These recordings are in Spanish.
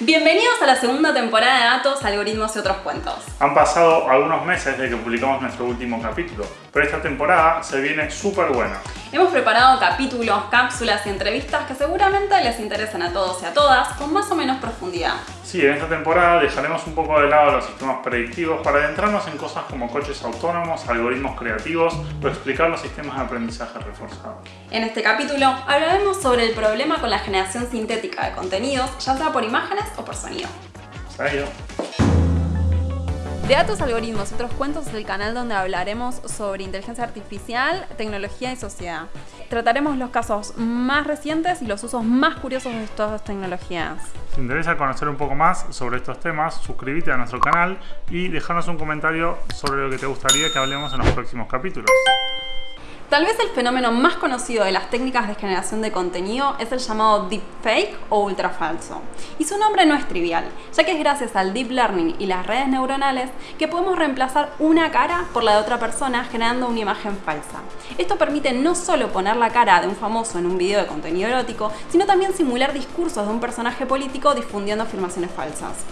Bienvenidos a la segunda temporada de Datos, Algoritmos y otros cuentos. Han pasado algunos meses desde que publicamos nuestro último capítulo, pero esta temporada se viene súper buena. Hemos preparado capítulos, cápsulas y entrevistas que seguramente les interesan a todos y a todas con más o menos profundidad. Sí, en esta temporada dejaremos un poco de lado los sistemas predictivos para adentrarnos en cosas como coches autónomos, algoritmos creativos o explicar los sistemas de aprendizaje reforzado. En este capítulo hablaremos sobre el problema con la generación sintética de contenidos, ya sea por imágenes o por sonido. ¿Serio? De Datos, Algoritmos y otros cuentos es el canal donde hablaremos sobre inteligencia artificial, tecnología y sociedad. Trataremos los casos más recientes y los usos más curiosos de estas tecnologías. Si te interesa conocer un poco más sobre estos temas, suscríbete a nuestro canal y déjanos un comentario sobre lo que te gustaría que hablemos en los próximos capítulos. Tal vez el fenómeno más conocido de las técnicas de generación de contenido es el llamado deepfake o ultrafalso. Y su nombre no es trivial, ya que es gracias al deep learning y las redes neuronales que podemos reemplazar una cara por la de otra persona generando una imagen falsa. Esto permite no solo poner la cara de un famoso en un video de contenido erótico, sino también simular discursos de un personaje político difundiendo afirmaciones falsas.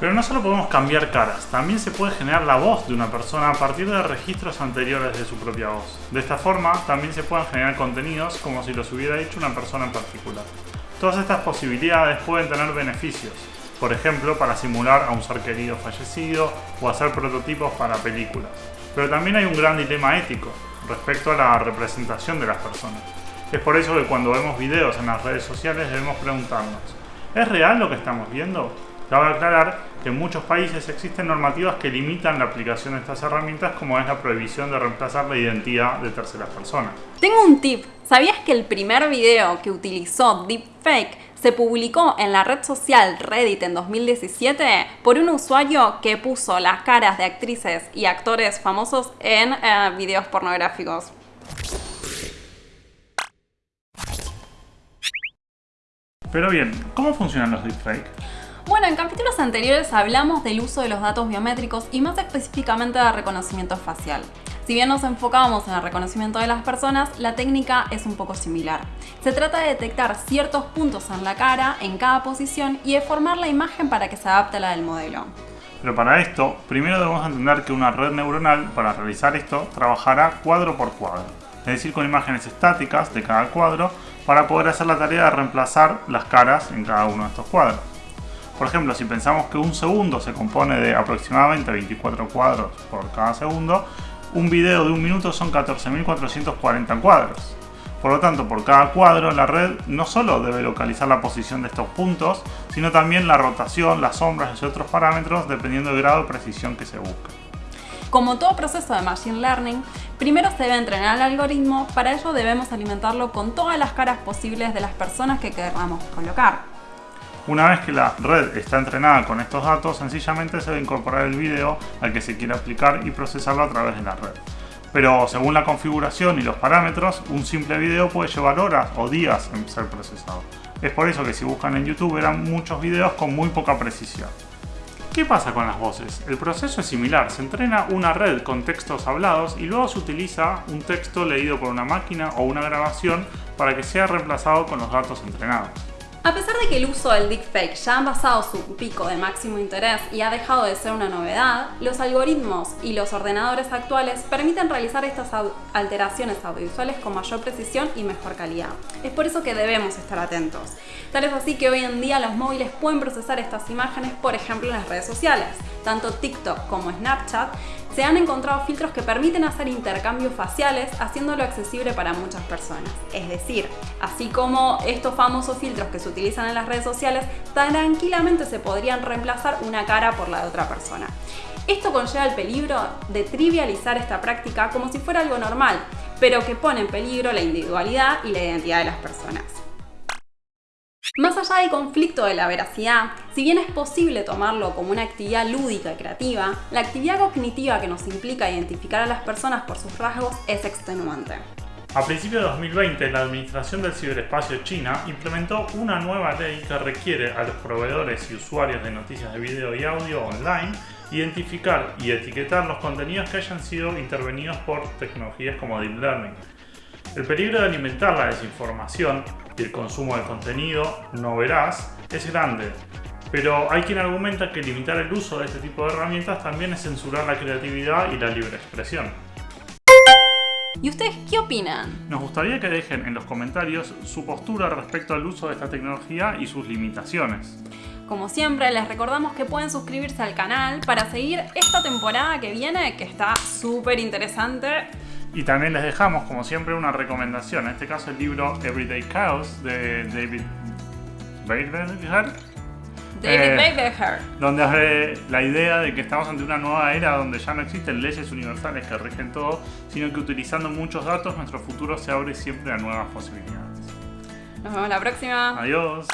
Pero no solo podemos cambiar caras, también se puede generar la voz de una persona a partir de registros anteriores de su propia voz. De esta forma, también se pueden generar contenidos como si los hubiera hecho una persona en particular. Todas estas posibilidades pueden tener beneficios, por ejemplo, para simular a un ser querido fallecido o hacer prototipos para películas. Pero también hay un gran dilema ético respecto a la representación de las personas. Es por eso que cuando vemos videos en las redes sociales debemos preguntarnos, ¿es real lo que estamos viendo? Cabe aclarar que en muchos países existen normativas que limitan la aplicación de estas herramientas como es la prohibición de reemplazar la identidad de terceras personas. Tengo un tip. ¿Sabías que el primer video que utilizó deepfake se publicó en la red social Reddit en 2017 por un usuario que puso las caras de actrices y actores famosos en eh, videos pornográficos? Pero bien, ¿cómo funcionan los deepfakes? Bueno, en capítulos anteriores hablamos del uso de los datos biométricos y más específicamente de reconocimiento facial. Si bien nos enfocábamos en el reconocimiento de las personas, la técnica es un poco similar. Se trata de detectar ciertos puntos en la cara, en cada posición, y de formar la imagen para que se adapte a la del modelo. Pero para esto, primero debemos entender que una red neuronal, para realizar esto, trabajará cuadro por cuadro, es decir, con imágenes estáticas de cada cuadro, para poder hacer la tarea de reemplazar las caras en cada uno de estos cuadros. Por ejemplo, si pensamos que un segundo se compone de aproximadamente 24 cuadros por cada segundo, un video de un minuto son 14.440 cuadros. Por lo tanto, por cada cuadro, la red no solo debe localizar la posición de estos puntos, sino también la rotación, las sombras y otros parámetros dependiendo del grado de precisión que se busque. Como todo proceso de Machine Learning, primero se debe entrenar el algoritmo, para ello debemos alimentarlo con todas las caras posibles de las personas que queramos colocar. Una vez que la red está entrenada con estos datos, sencillamente se debe incorporar el video al que se quiere aplicar y procesarlo a través de la red. Pero según la configuración y los parámetros, un simple video puede llevar horas o días en ser procesado. Es por eso que si buscan en YouTube verán muchos videos con muy poca precisión. ¿Qué pasa con las voces? El proceso es similar, se entrena una red con textos hablados y luego se utiliza un texto leído por una máquina o una grabación para que sea reemplazado con los datos entrenados. A pesar de que el uso del deepfake ya ha pasado su pico de máximo interés y ha dejado de ser una novedad, los algoritmos y los ordenadores actuales permiten realizar estas alteraciones audiovisuales con mayor precisión y mejor calidad. Es por eso que debemos estar atentos. Tal es así que hoy en día los móviles pueden procesar estas imágenes, por ejemplo en las redes sociales. Tanto TikTok como Snapchat se han encontrado filtros que permiten hacer intercambios faciales haciéndolo accesible para muchas personas. Es decir, así como estos famosos filtros que se utilizan en las redes sociales, tranquilamente se podrían reemplazar una cara por la de otra persona. Esto conlleva el peligro de trivializar esta práctica como si fuera algo normal, pero que pone en peligro la individualidad y la identidad de las personas. Más allá del conflicto de la veracidad, si bien es posible tomarlo como una actividad lúdica y creativa, la actividad cognitiva que nos implica identificar a las personas por sus rasgos es extenuante. A principios de 2020, la Administración del Ciberespacio China implementó una nueva ley que requiere a los proveedores y usuarios de noticias de video y audio online identificar y etiquetar los contenidos que hayan sido intervenidos por tecnologías como Deep Learning. El peligro de alimentar la desinformación y el consumo de contenido no veraz es grande, Pero hay quien argumenta que limitar el uso de este tipo de herramientas también es censurar la creatividad y la libre expresión. ¿Y ustedes qué opinan? Nos gustaría que dejen en los comentarios su postura respecto al uso de esta tecnología y sus limitaciones. Como siempre, les recordamos que pueden suscribirse al canal para seguir esta temporada que viene, que está súper interesante. Y también les dejamos, como siempre, una recomendación. En este caso, el libro Everyday Chaos de David Bailberger. David Eh, donde hace la idea de que estamos ante una nueva era donde ya no existen leyes universales que rigen todo, sino que utilizando muchos datos nuestro futuro se abre siempre a nuevas posibilidades. Nos vemos la próxima. Adiós.